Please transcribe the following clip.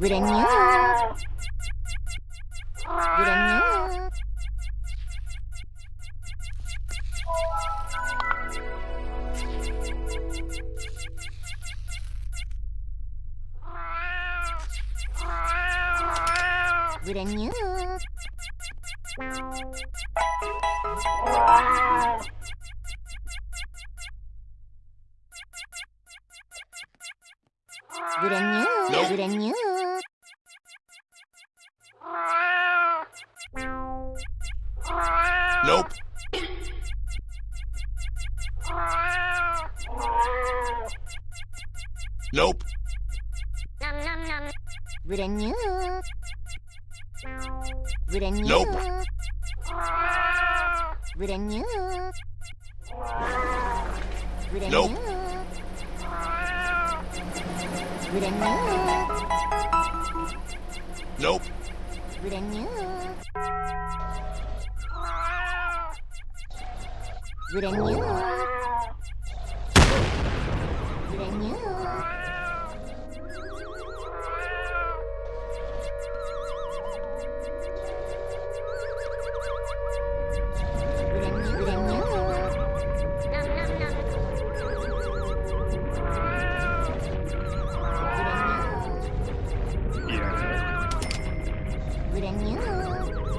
Brand new. Brand new. Brand new. Brand new. Nope. Brand new. Nope. Nope. Brand new. Brand new. Nope. Brand new. Brand Nope. ずれにゅーずれにゅー Brand new.